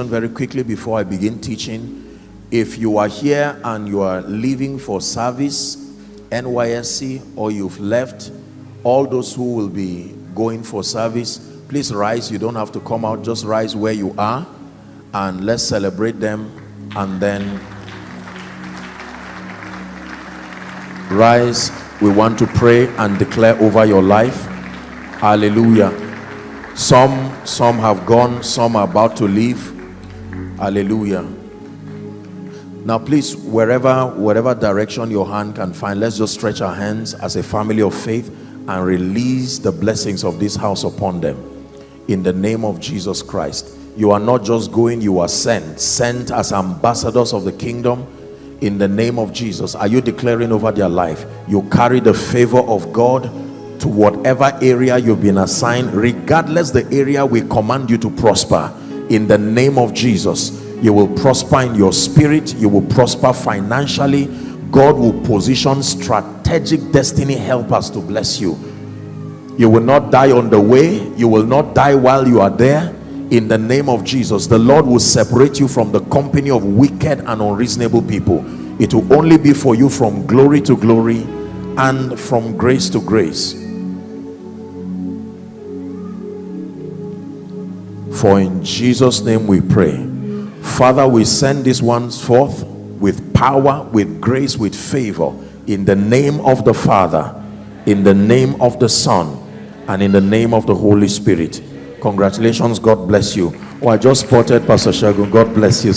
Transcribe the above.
very quickly before I begin teaching. If you are here and you are leaving for service, NYSC, or you've left, all those who will be going for service, please rise. You don't have to come out, just rise where you are and let's celebrate them and then rise. We want to pray and declare over your life. Hallelujah. Some some have gone, some are about to leave. Hallelujah. Now please, wherever whatever direction your hand can find, let's just stretch our hands as a family of faith and release the blessings of this house upon them. In the name of Jesus Christ. You are not just going, you are sent. Sent as ambassadors of the kingdom in the name of Jesus. Are you declaring over their life? You carry the favor of God to whatever area you've been assigned, regardless the area we command you to prosper. In the name of Jesus, you will prosper in your spirit, you will prosper financially. God will position strategic destiny helpers to bless you. You will not die on the way, you will not die while you are there. In the name of Jesus, the Lord will separate you from the company of wicked and unreasonable people. It will only be for you from glory to glory and from grace to grace. For in Jesus' name we pray. Father, we send these ones forth with power, with grace, with favor. In the name of the Father, in the name of the Son, and in the name of the Holy Spirit. Congratulations. God bless you. Oh, I just spotted Pastor Shagun. God bless you.